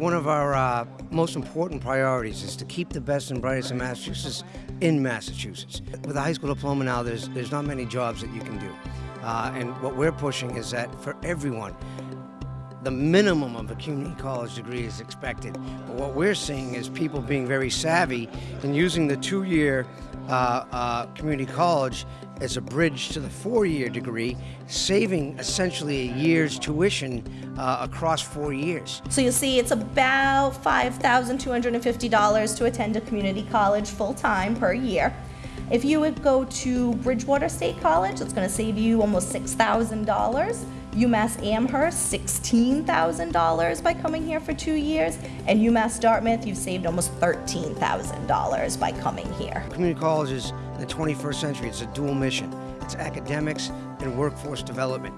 One of our uh, most important priorities is to keep the best and brightest in Massachusetts in Massachusetts. With a high school diploma now, there's, there's not many jobs that you can do. Uh, and what we're pushing is that for everyone, the minimum of a community college degree is expected. But what we're seeing is people being very savvy and using the two-year community college as a bridge to the four-year degree, saving essentially a year's tuition uh, across four years. So you'll see it's about $5,250 to attend a community college full-time per year. If you would go to Bridgewater State College, it's going to save you almost $6,000. UMass Amherst, $16,000 by coming here for two years. And UMass Dartmouth, you've saved almost $13,000 by coming here. Community colleges in the 21st century, it's a dual mission. It's academics and workforce development.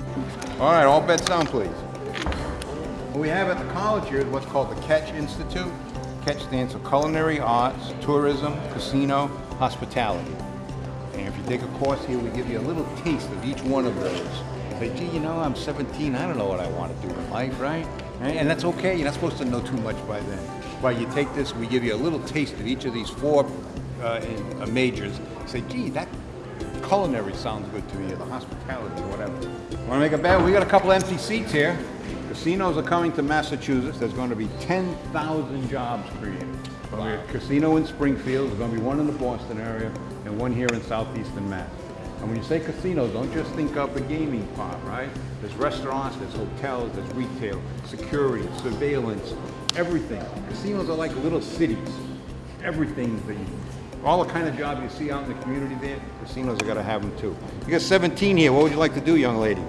All right, all bets down, please. What we have at the college here is what's called the Catch Institute. Catch stands for Culinary Arts, Tourism, Casino, Hospitality. And if you take a course here, we give you a little taste of each one of those. Say, gee, you know, I'm 17, I don't know what I want to do in life, right? And that's okay, you're not supposed to know too much by then. But you take this, we give you a little taste of each of these four uh, uh, majors. Say, gee, that culinary sounds good to me, or the hospitality, or whatever. Want to make a bet? We got a couple empty seats here. Casinos are coming to Massachusetts. There's going to be 10,000 jobs created. Going a casino in Springfield. There's going to be one in the Boston area and one here in southeastern Mass. And when you say casinos, don't just think of the gaming part, right? There's restaurants, there's hotels, there's retail, security, surveillance, everything. Casinos are like little cities. Everything that you, all the kind of jobs you see out in the community there, casinos are going to have them too. You got 17 here. What would you like to do, young lady?